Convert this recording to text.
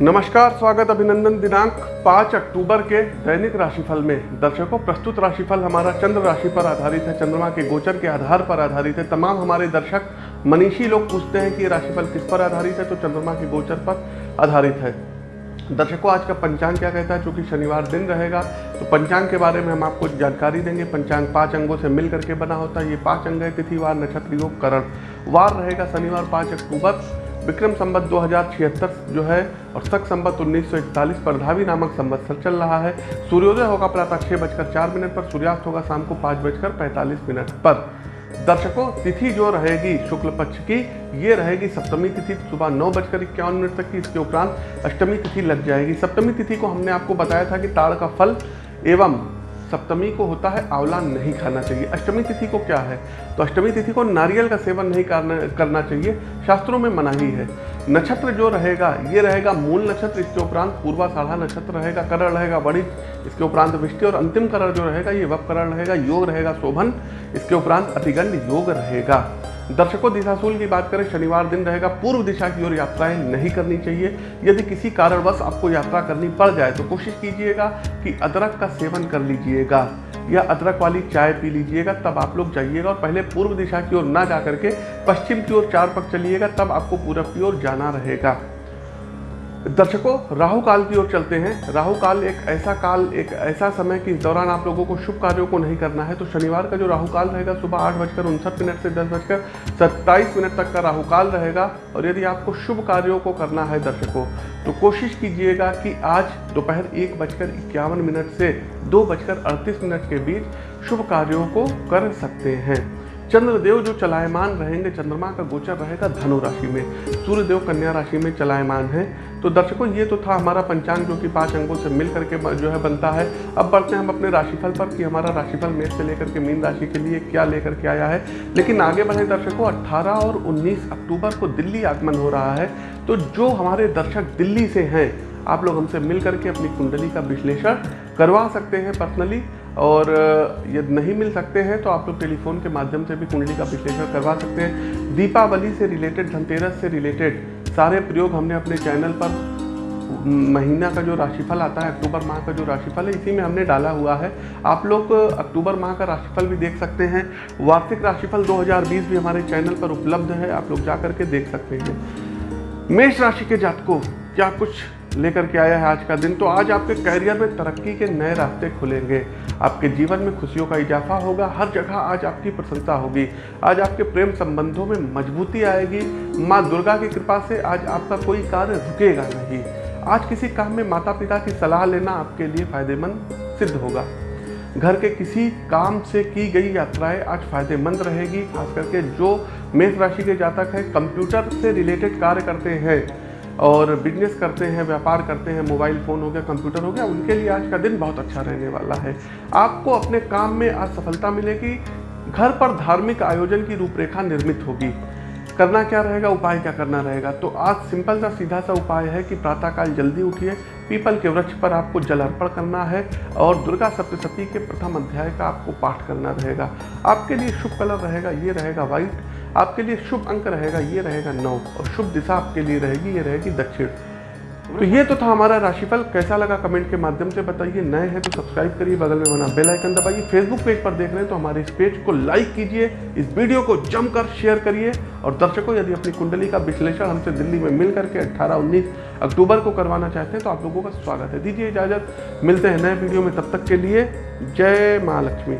नमस्कार, स्वागत अभिनंदन दिनांक 5 अक्टूबर के दैनिक राशिफल में। दर्शकों, प्रस्तुत राशिफल हमारा चंद्र राशि पर आधारित है। चंद्रमा के गोचर के आधार पर आधारित है। तमाम हमारे दर्शक, मनीषी लोग पूछते हैं कि ये राशिफल किस पर आधारित है तो चंद्रमा के गोचर पर आधारित है। दर्शकों, आज का पंचांग क्या कहता है? चूँकि शनिवार दिन रहेगा तो पंचांग के बारे में हम आपको जानकारी देंगे। पंचांग पाँच अंगों से मिल करके बना होता है। ये पाँच अंग है तिथिवार नक्षत्र, योग, करण। वार रहेगा शनिवार पाँच अक्टूबर। विक्रम संबत दो जो है और सख संबत 1941 पर धावी नामक संवत्सर चल रहा है। सूर्योदय होगा प्रातः छः बजकर चार मिनट पर, सूर्यास्त होगा शाम को पाँच बजकर पैंतालीस मिनट पर। दर्शकों, तिथि जो रहेगी शुक्ल पक्ष की, ये रहेगी सप्तमी तिथि, सुबह नौ बजकर इक्यावन मिनट तक की। इसके उपरांत अष्टमी तिथि लग जाएगी। सप्तमी तिथि को हमने आपको बताया था कि ताड़ का फल एवं सप्तमी को होता है आंवला नहीं खाना चाहिए। अष्टमी तिथि को क्या है? तो अष्टमी तिथि को नारियल का सेवन नहीं करना करना चाहिए। शास्त्रों में मनाही है। नक्षत्र जो रहेगा, ये रहेगा मूल नक्षत्र, इसके उपरांत पूर्वा साढ़ा नक्षत्र रहेगा, करण रहेगा वणिज इसके उपरांत विष्टि, और अंतिम करण जो रहेगा, ये वप करण रहेगा, योग रहेगा, शोभन, इसके उपरांत अतिगंड योग रहेगा। दर्शकों, दिशाशूल की बात करें, शनिवार दिन रहेगा, पूर्व दिशा की ओर यात्राएँ नहीं करनी चाहिए। यदि किसी कारणवश आपको यात्रा करनी पड़ जाए तो कोशिश कीजिएगा कि अदरक का सेवन कर लीजिएगा, या अदरक वाली चाय पी लीजिएगा, तब आप लोग जाइएगा और पहले पूर्व दिशा की ओर ना जा करके पश्चिम की ओर चार पक चलिएगा, तब आपको पूरब की ओर जाना रहेगा। दर्शकों, राहु काल की ओर चलते हैं। राहु काल एक ऐसा काल, एक ऐसा समय कि इस दौरान आप लोगों को शुभ कार्यों को नहीं करना है। तो शनिवार का जो राहु काल रहेगा, सुबह आठ बजकर उनसठ मिनट से दस बजकर सत्ताईस मिनट तक का राहु काल रहेगा। और यदि आपको शुभ कार्यों को करना है दर्शकों तो कोशिश कीजिएगा कि आज दोपहर एक बजकर इक्यावन मिनट से दो बजकर अड़तीस मिनट के बीच शुभ कार्यों को कर सकते हैं। चंद्रदेव जो चलायमान रहेंगे, चंद्रमा का गोचर रहेगा धनु राशि में। सूर्यदेव कन्या राशि में चलायमान है। तो दर्शकों, ये तो था हमारा पंचांग जो कि पाँच अंगों से मिल करके जो है बनता है। अब बढ़ते हैं हम अपने राशिफल पर कि हमारा राशिफल मेष से लेकर के मीन राशि के लिए क्या लेकर के आया है। लेकिन आगे बढ़े दर्शकों 18 और 19 अक्टूबर को दिल्ली आगमन हो रहा है। तो जो हमारे दर्शक दिल्ली से हैं आप लोग हमसे मिल करके अपनी कुंडली का विश्लेषण करवा सकते हैं पर्सनली और यदि नहीं मिल सकते हैं तो आप लोग टेलीफोन के माध्यम से भी कुंडली का विश्लेषण करवा सकते हैं। दीपावली से रिलेटेड धनतेरस से रिलेटेड सारे प्रयोग हमने अपने चैनल पर, महीना का जो राशिफल आता है, अक्टूबर माह का जो राशिफल है, इसी में हमने डाला हुआ है। आप लोग अक्टूबर माह का राशिफल भी देख सकते हैं। वार्षिक राशिफल 2020 भी हमारे चैनल पर उपलब्ध है, आप लोग जा करके देख सकते हैं। मेष राशि के जातकों, क्या कुछ लेकर के आया है आज का दिन। तो आज आपके करियर में तरक्की के नए रास्ते खुलेंगे। आपके जीवन में खुशियों का इजाफा होगा। हर जगह आज आपकी प्रशंसा होगी। आज आपके प्रेम संबंधों में मजबूती आएगी। माँ दुर्गा की कृपा से आज आपका कोई कार्य रुकेगा नहीं। आज किसी काम में माता पिता की सलाह लेना आपके लिए फ़ायदेमंद सिद्ध होगा। घर के किसी काम से की गई यात्राएँ आज फ़ायदेमंद रहेगी। खास करके जो मेष राशि के जातक हैं, कंप्यूटर से रिलेटेड कार्य करते हैं। और बिज़नेस करते हैं, व्यापार करते हैं मोबाइल फ़ोन हो गया कंप्यूटर हो गया, उनके लिए आज का दिन बहुत अच्छा रहने वाला है। आपको अपने काम में आज सफलता मिलेगी, घर पर धार्मिक आयोजन की रूपरेखा निर्मित होगी। करना क्या रहेगा? उपाय क्या करना रहेगा? तो आज सिंपल सा सीधा सा उपाय है कि प्रातःकाल जल्दी उठिए। पीपल के वृक्ष पर आपको जल अर्पण करना है और दुर्गा सप्तशती के प्रथम अध्याय का आपको पाठ करना रहेगा। आपके लिए शुभ कलर रहेगा, ये रहेगा व्हाइट। आपके लिए शुभ अंक रहेगा, ये रहेगा नौ। और शुभ दिशा आपके लिए रहेगी, ये रहेगी दक्षिण। तो ये तो था हमारा राशिफल। कैसा लगा कमेंट के माध्यम से बताइए। नए हैं तो सब्सक्राइब करिए, बगल में बना बेल आइकन दबाइए। फेसबुक पेज पर देख रहे हैं तो हमारे इस पेज को लाइक कीजिए। इस वीडियो को जमकर शेयर करिए। और दर्शकों, यदि अपनी कुंडली का विश्लेषण हमसे दिल्ली में मिल करके अट्ठारह, उन्नीस अक्टूबर को करवाना चाहते हैं तो आप लोगों का स्वागत है। दीजिए इजाज़त। मिलते हैं नए वीडियो में। तब तक के लिए जय माँ लक्ष्मी।